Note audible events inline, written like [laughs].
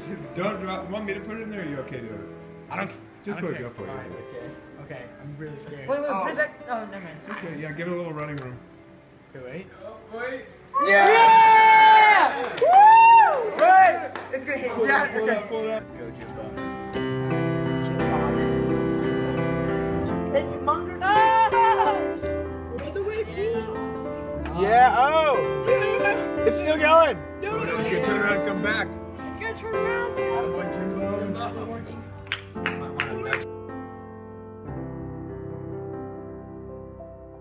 [laughs] Don't drop. Want me to put it in there? Or are you okay doing it? I don't. Just I put don't it. care. Go for it. Alright, okay. Okay. I'm really scared. Wait, wait, oh. put it back. Oh, never mind. Okay, yeah, give it a little running room. Wait, wait. Wait. Yeah! Woo! Wait! It's gonna hit. Pull Yeah, up, it's pull gonna up, pull it up. Let's go, Jimbo. hit. Munger. Ah! Yeah. Oh! It's still going. Oh, no, it's gonna turn around and come back. Turn around.